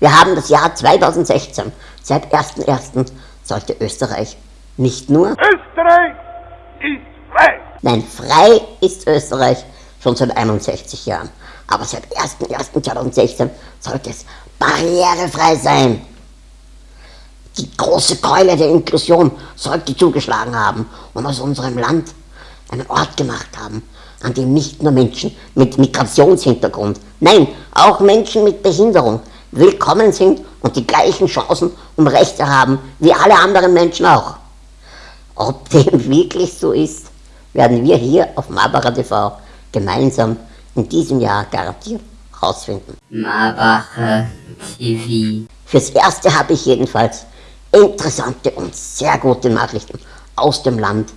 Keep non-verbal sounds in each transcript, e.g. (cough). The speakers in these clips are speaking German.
Wir haben das Jahr 2016. Seit 1.1. sollte Österreich nicht nur Österreich ist frei. Nein, frei ist Österreich schon seit 61 Jahren. Aber seit 1.1.2016 sollte es barrierefrei sein. Die große Keule der Inklusion sollte zugeschlagen haben und aus unserem Land einen Ort gemacht haben, an dem nicht nur Menschen mit Migrationshintergrund, nein, auch Menschen mit Behinderung willkommen sind und die gleichen Chancen und Rechte haben wie alle anderen Menschen auch. Ob dem (laughs) wirklich so ist, werden wir hier auf Marbara TV gemeinsam in diesem Jahr garantiert herausfinden. Marbacher TV. Fürs Erste habe ich jedenfalls interessante und sehr gute Nachrichten aus dem Land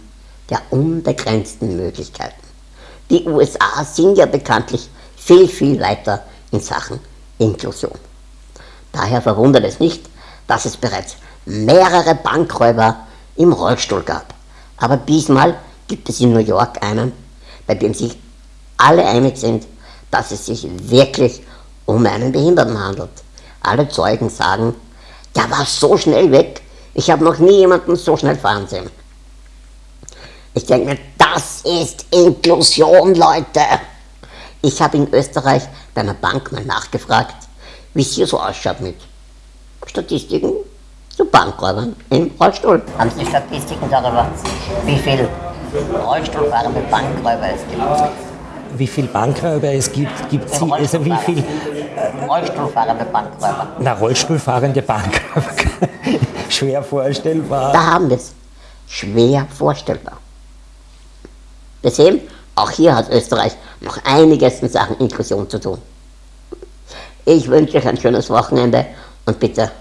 der unbegrenzten Möglichkeiten. Die USA sind ja bekanntlich viel, viel weiter in Sachen Inklusion. Daher verwundert es nicht, dass es bereits mehrere Bankräuber im Rollstuhl gab. Aber diesmal gibt es in New York einen, bei dem sich alle einig sind, dass es sich wirklich um einen Behinderten handelt. Alle Zeugen sagen, der war so schnell weg, ich habe noch nie jemanden so schnell fahren sehen. Ich denke mir, das ist Inklusion, Leute. Ich habe in Österreich bei einer Bank mal nachgefragt, wie es hier so ausschaut mit Statistiken zu Bankräubern im Rollstuhl. Haben Sie Statistiken darüber, wie viele Rollstuhlfahrende Bankräuber es gibt? Wie viel Bankräuber es gibt, gibt sie, also wie viel Rollstuhlfahrende Bankräuber. na, Rollstuhlfahrende Bankräuber, (laughs) schwer vorstellbar. Da haben wir es. Schwer vorstellbar. Wir sehen, auch hier hat Österreich noch einiges in Sachen Inklusion zu tun. Ich wünsche euch ein schönes Wochenende und bitte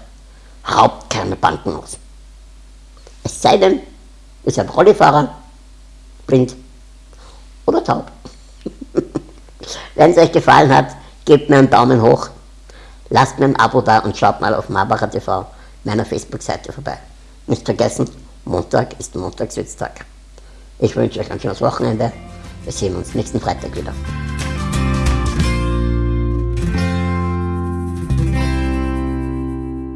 raubt keine Banken aus. Es sei denn, ihr seid Rollifahrer, blind oder taub. (laughs) Wenn es euch gefallen hat, gebt mir einen Daumen hoch, lasst mir ein Abo da und schaut mal auf Marbacher TV, meiner Facebook-Seite vorbei. Nicht vergessen, Montag ist Montagswitztag. Ich wünsche euch ein schönes Wochenende. Wir sehen uns nächsten Freitag wieder.